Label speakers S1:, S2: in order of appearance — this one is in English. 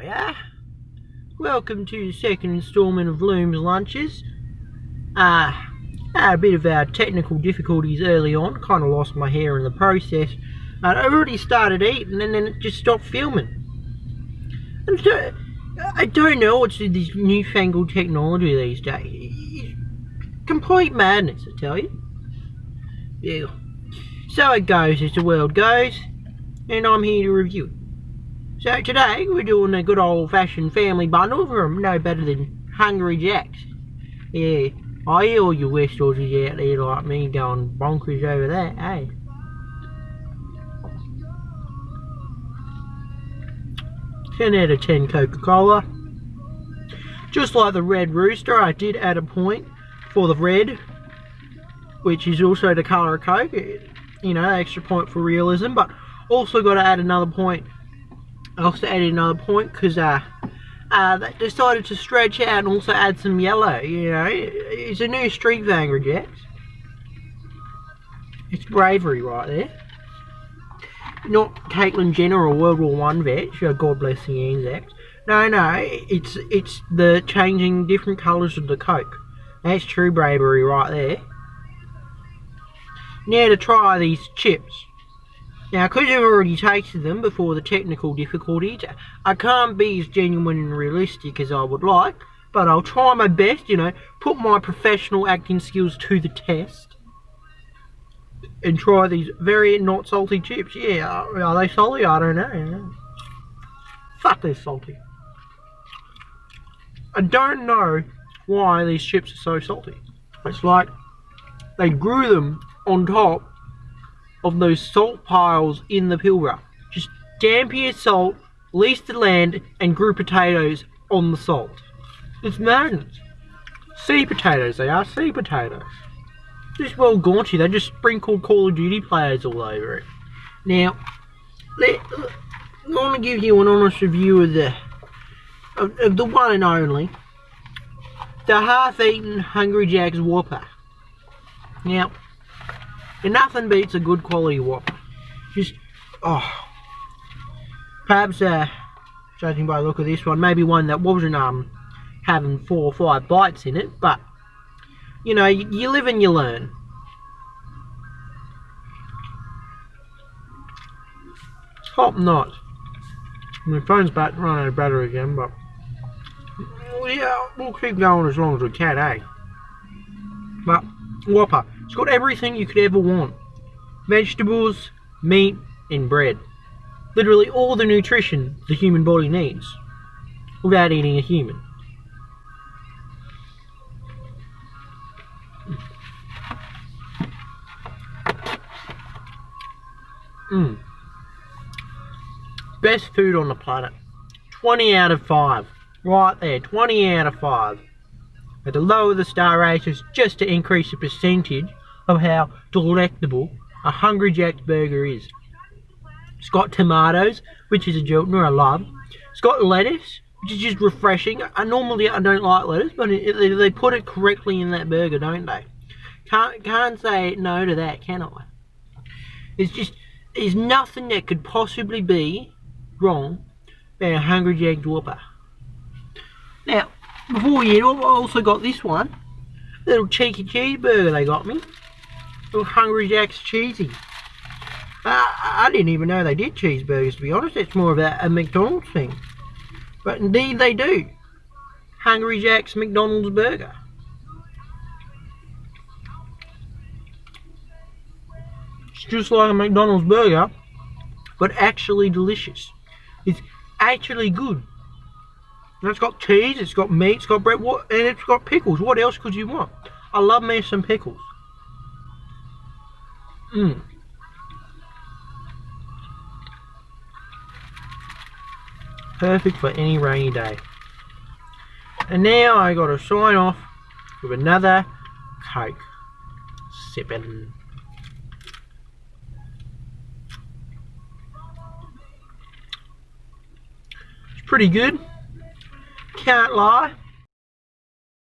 S1: yeah? Welcome to the second instalment of Loom's Lunches. Uh, had a bit of our technical difficulties early on, kind of lost my hair in the process. Uh, I already started eating and then it just stopped filming. And so, I don't know what's this newfangled technology these days. Complete madness, I tell you. Yeah. So it goes as the world goes, and I'm here to review it. So today we're doing a good old fashioned family bundle from no better than Hungry Jack's. Yeah, I hear all you West Aussies out there like me going bonkers over that, eh? Ten out of ten Coca-Cola. Just like the Red Rooster, I did add a point for the red, which is also the colour of Coke. You know, extra point for realism, but also got to add another point Also added another point because uh, uh, they decided to stretch out and also add some yellow, you know. It's a new street Angry Jacks. It's bravery right there. Not Caitlyn Jenner or World War One vet, God bless the Anzacs. No, no, it's it's the changing different colours of the Coke. That's true bravery right there. Now to try these chips. Now, because I've already tasted them before the technical difficulties, I can't be as genuine and realistic as I would like, but I'll try my best, you know, put my professional acting skills to the test, and try these very not salty chips. Yeah, are they salty? I don't know. Fuck, they're salty. I don't know why these chips are so salty. It's like they grew them on top of those salt piles in the Pilbara. Just Dampier salt, leased the land, and grew potatoes on the salt. It's madness. Sea potatoes, they are sea potatoes. Just well gaunchy, they just sprinkled Call of Duty players all over it. Now, let, I want to give you an honest review of the of, of the one and only, the half-eaten Hungry Jack's Whopper. Now, and nothing beats a good quality Whopper. Just, oh. Perhaps, uh, judging by the look of this one, maybe one that wasn't, um, having four or five bites in it, but, you know, you, live and you learn. Top notch. My phone's about running out of battery again, but yeah, we'll keep going as long as we can, eh? But Whopper, it's got everything you could ever want. Vegetables, meat, and bread. Literally all the nutrition the human body needs without eating a human. Mmm. Best food on the planet. 20 out of 5. Right there, 20 out of 5. At the lower the star ratings just to increase the percentage of how delectable a Hungry Jack's burger is. It's got tomatoes, which is a Jiltner I love. It's got lettuce, which is just refreshing. I normally I don't like lettuce, but it, it, they put it correctly in that burger, don't they? Can't can't say no to that, can I? It's just there's nothing that could possibly be wrong about a Hungry Jack's Whopper. Now, before you know, I also got this one. Little cheeky cheeseburger they got me. Little Hungry Jack's cheesy. Uh, I didn't even know they did cheeseburgers, to be honest. It's more of a, a McDonald's thing. But indeed they do. Hungry Jack's McDonald's burger. It's just like a McDonald's burger, but actually delicious. It's actually good. It's got cheese, it's got meat, it's got bread, and it's got pickles. What else could you want? I love me some pickles. Mmm. Perfect for any rainy day. And now I got to sign off with another Coke. Sipping. It's pretty good. Can't lie.